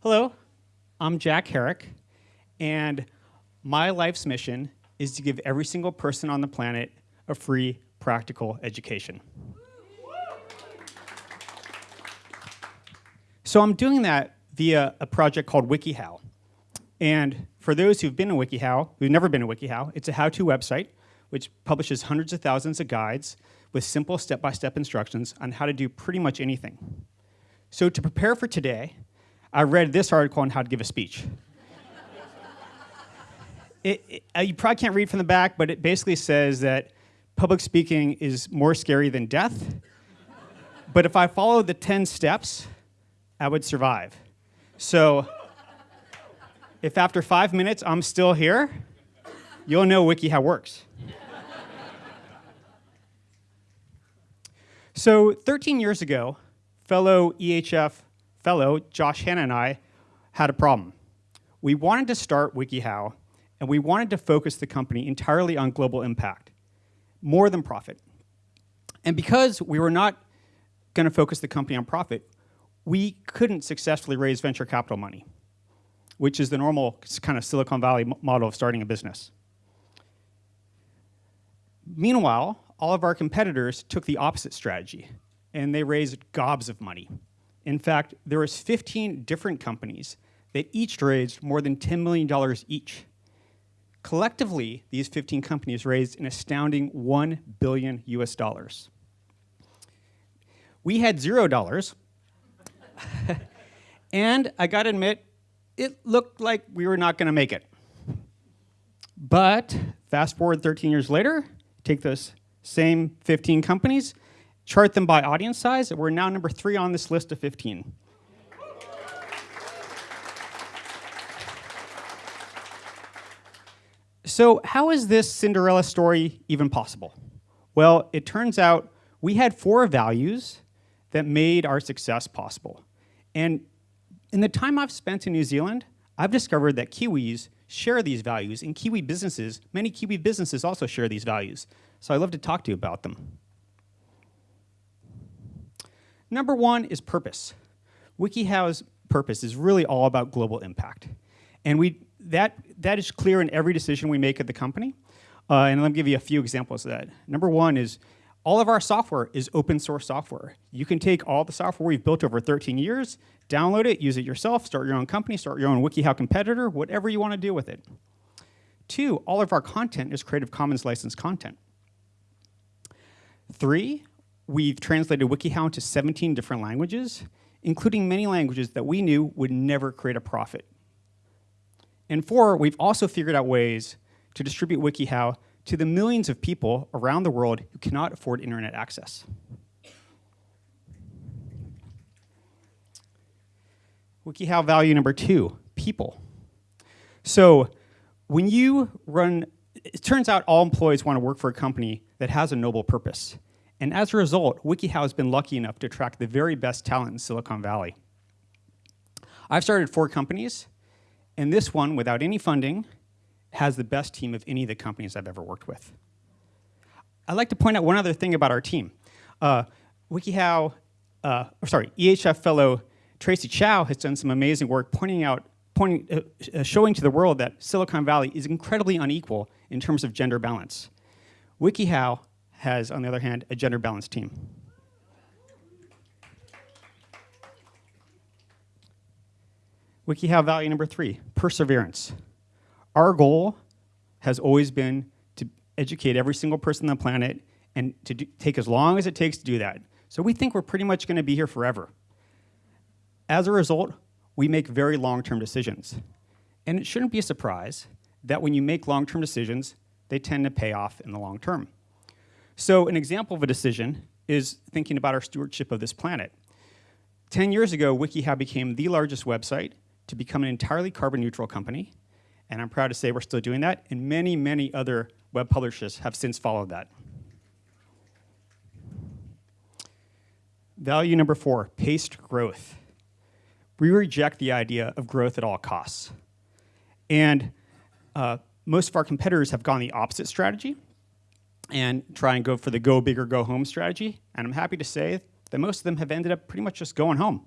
Hello, I'm Jack Herrick, and my life's mission is to give every single person on the planet a free, practical education. So I'm doing that via a project called WikiHow. And for those who've been to WikiHow, who've never been to WikiHow, it's a how-to website which publishes hundreds of thousands of guides with simple step-by-step -step instructions on how to do pretty much anything. So to prepare for today, I read this article on how to give a speech. it, it, uh, you probably can't read from the back, but it basically says that public speaking is more scary than death. but if I follow the 10 steps, I would survive. So if after five minutes I'm still here, you'll know WikiHow works. so 13 years ago, fellow EHF fellow, Josh Hannah and I, had a problem. We wanted to start WikiHow, and we wanted to focus the company entirely on global impact, more than profit. And because we were not going to focus the company on profit, we couldn't successfully raise venture capital money, which is the normal kind of Silicon Valley model of starting a business. Meanwhile, all of our competitors took the opposite strategy, and they raised gobs of money. In fact, there was 15 different companies that each raised more than $10 million each. Collectively, these 15 companies raised an astounding 1 billion US dollars. We had zero dollars, and I gotta admit, it looked like we were not gonna make it. But fast forward 13 years later, take those same 15 companies, chart them by audience size, and we're now number three on this list of 15. So how is this Cinderella story even possible? Well, it turns out we had four values that made our success possible. And in the time I've spent in New Zealand, I've discovered that Kiwis share these values, and Kiwi businesses, many Kiwi businesses also share these values. So I'd love to talk to you about them. Number one is purpose. WikiHow's purpose is really all about global impact. And we, that, that is clear in every decision we make at the company. Uh, and let me give you a few examples of that. Number one is all of our software is open source software. You can take all the software we've built over 13 years, download it, use it yourself, start your own company, start your own WikiHow competitor, whatever you want to do with it. Two, all of our content is Creative Commons licensed content. Three, We've translated WikiHow into 17 different languages, including many languages that we knew would never create a profit. And four, we've also figured out ways to distribute WikiHow to the millions of people around the world who cannot afford internet access. WikiHow value number two, people. So when you run, it turns out all employees want to work for a company that has a noble purpose. And as a result, WikiHow has been lucky enough to attract the very best talent in Silicon Valley. I've started four companies, and this one, without any funding, has the best team of any of the companies I've ever worked with. I'd like to point out one other thing about our team. Uh, WikiHow, uh, sorry, EHF fellow Tracy Chou has done some amazing work pointing out, pointing, uh, uh, showing to the world that Silicon Valley is incredibly unequal in terms of gender balance. WikiHow has, on the other hand, a gender balanced team. WikiHow value number three, perseverance. Our goal has always been to educate every single person on the planet and to do, take as long as it takes to do that. So we think we're pretty much going to be here forever. As a result, we make very long-term decisions. And it shouldn't be a surprise that when you make long-term decisions, they tend to pay off in the long term. So an example of a decision is thinking about our stewardship of this planet. 10 years ago, WikiHow became the largest website to become an entirely carbon neutral company. And I'm proud to say we're still doing that. And many, many other web publishers have since followed that. Value number four, paced growth. We reject the idea of growth at all costs. And uh, most of our competitors have gone the opposite strategy and try and go for the go big or go home strategy. And I'm happy to say that most of them have ended up pretty much just going home.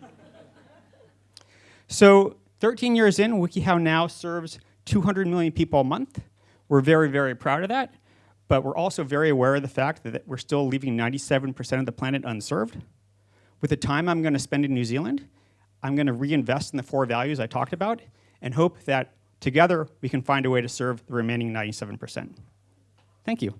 so 13 years in, WikiHow now serves 200 million people a month. We're very, very proud of that, but we're also very aware of the fact that we're still leaving 97% of the planet unserved. With the time I'm going to spend in New Zealand, I'm going to reinvest in the four values I talked about and hope that together we can find a way to serve the remaining 97%. Thank you.